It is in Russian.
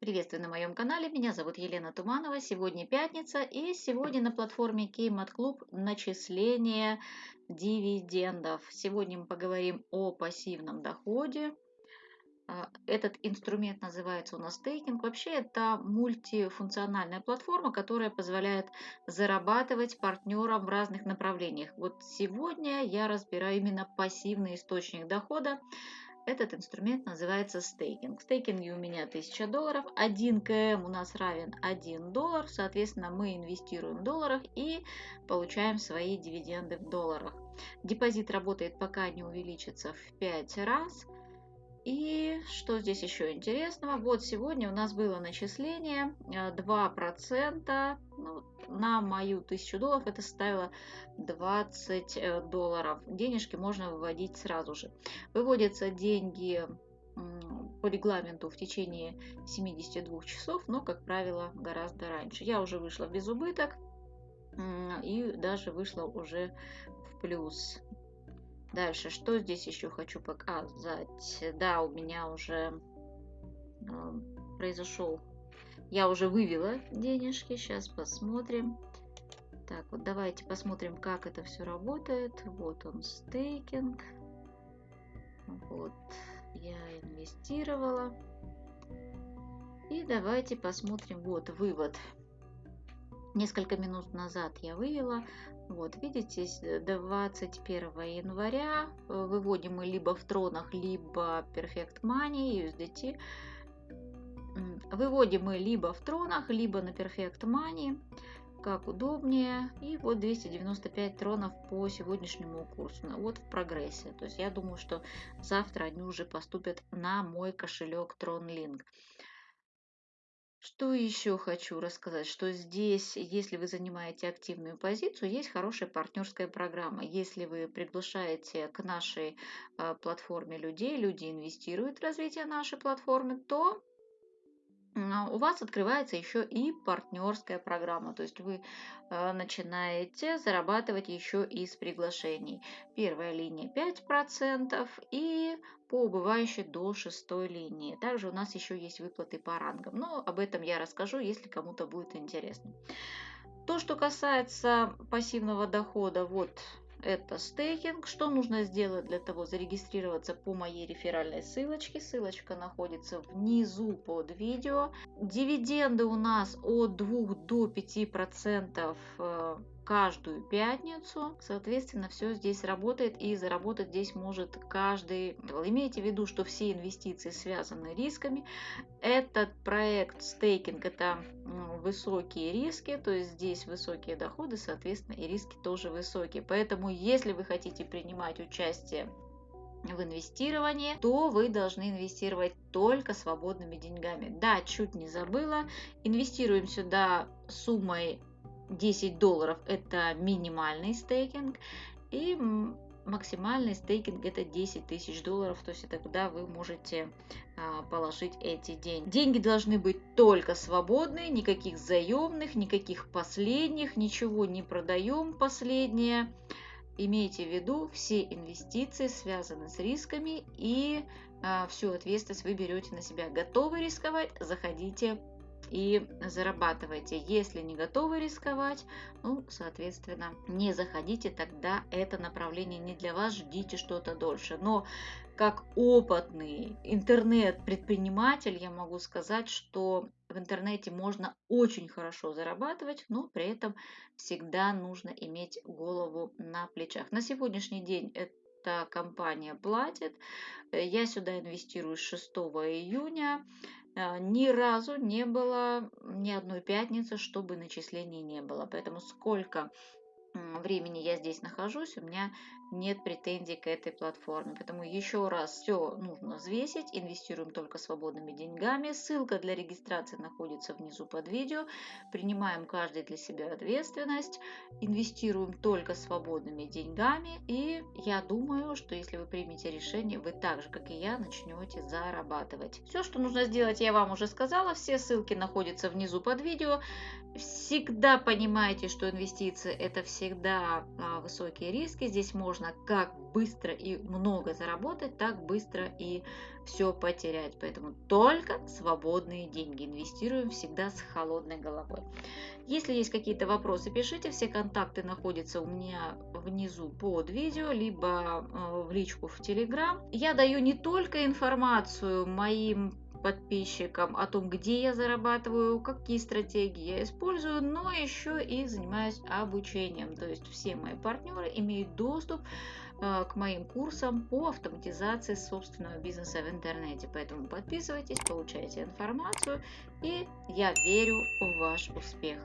Приветствую на моем канале, меня зовут Елена Туманова, сегодня пятница и сегодня на платформе Кеймат Клуб начисление дивидендов. Сегодня мы поговорим о пассивном доходе. А, этот инструмент называется у нас стейкинг. Вообще это мультифункциональная платформа, которая позволяет зарабатывать партнерам в разных направлениях. Вот сегодня я разбираю именно пассивный источник дохода. Этот инструмент называется стейкинг. В стейкинге у меня 1000 долларов. 1 КМ у нас равен 1 доллар. Соответственно, мы инвестируем в долларах и получаем свои дивиденды в долларах. Депозит работает пока не увеличится в 5 раз. И что здесь еще интересного? Вот сегодня у нас было начисление 2%. Э, ну, на мою 1000 долларов это составило 20 э, долларов. Денежки можно выводить сразу же. Выводятся деньги по регламенту в течение 72 часов, но, как правило, гораздо раньше. Я уже вышла без убыток и даже вышла уже в плюс. Дальше, что здесь еще хочу показать? Да, у меня уже э, произошел, я уже вывела денежки, сейчас посмотрим. Так, вот давайте посмотрим, как это все работает. Вот он, стейкинг. Вот, я инвестировала. И давайте посмотрим, вот, вывод. Несколько минут назад я вывела. Вот, видите, 21 января э, выводим мы либо в тронах, либо Perfect Money, USDT. Выводим мы либо в тронах, либо на Perfect Money, как удобнее. И вот 295 тронов по сегодняшнему курсу. Вот в прогрессе. То есть я думаю, что завтра они уже поступят на мой кошелек TronLink. Что еще хочу рассказать, что здесь, если вы занимаете активную позицию, есть хорошая партнерская программа. Если вы приглашаете к нашей э, платформе людей, люди инвестируют в развитие нашей платформы, то у вас открывается еще и партнерская программа, то есть вы э, начинаете зарабатывать еще из приглашений. Первая линия 5% и по убывающей до шестой линии. Также у нас еще есть выплаты по рангам, но об этом я расскажу, если кому-то будет интересно. То, что касается пассивного дохода, вот это стейкинг. Что нужно сделать для того? Зарегистрироваться по моей реферальной ссылочке. Ссылочка находится внизу под видео. Дивиденды у нас от 2 до 5% каждую пятницу. Соответственно, все здесь работает и заработать здесь может каждый. Имейте в виду, что все инвестиции связаны рисками. Этот проект стейкинг – это высокие риски, то есть здесь высокие доходы, соответственно, и риски тоже высокие. Поэтому, если вы хотите принимать участие в инвестировании, то вы должны инвестировать только свободными деньгами. Да, чуть не забыла, инвестируем сюда суммой 10 долларов это минимальный стейкинг, и максимальный стейкинг это 10 тысяч долларов, то есть тогда вы можете а, положить эти деньги. Деньги должны быть только свободные, никаких заемных, никаких последних, ничего не продаем последнее. Имейте в виду, все инвестиции связаны с рисками и а, всю ответственность вы берете на себя. Готовы рисковать? Заходите и зарабатывайте. Если не готовы рисковать, ну, соответственно, не заходите, тогда это направление не для вас, ждите что-то дольше. Но как опытный интернет-предприниматель я могу сказать, что в интернете можно очень хорошо зарабатывать, но при этом всегда нужно иметь голову на плечах. На сегодняшний день эта компания платит. Я сюда инвестирую с 6 июня. А, ни разу не было ни одной пятницы, чтобы начислений не было. Поэтому сколько времени я здесь нахожусь, у меня нет претензий к этой платформе. Поэтому еще раз все нужно взвесить. Инвестируем только свободными деньгами. Ссылка для регистрации находится внизу под видео. Принимаем каждый для себя ответственность. Инвестируем только свободными деньгами. И я думаю, что если вы примете решение, вы так же, как и я, начнете зарабатывать. Все, что нужно сделать, я вам уже сказала. Все ссылки находятся внизу под видео. Всегда понимайте, что инвестиции это все всегда а, высокие риски. Здесь можно как быстро и много заработать, так быстро и все потерять. Поэтому только свободные деньги. Инвестируем всегда с холодной головой. Если есть какие-то вопросы, пишите. Все контакты находятся у меня внизу под видео, либо а, в личку в Телеграм. Я даю не только информацию моим подписчикам о том, где я зарабатываю, какие стратегии я использую, но еще и занимаюсь обучением. То есть все мои партнеры имеют доступ э, к моим курсам по автоматизации собственного бизнеса в интернете. Поэтому подписывайтесь, получайте информацию, и я верю в ваш успех.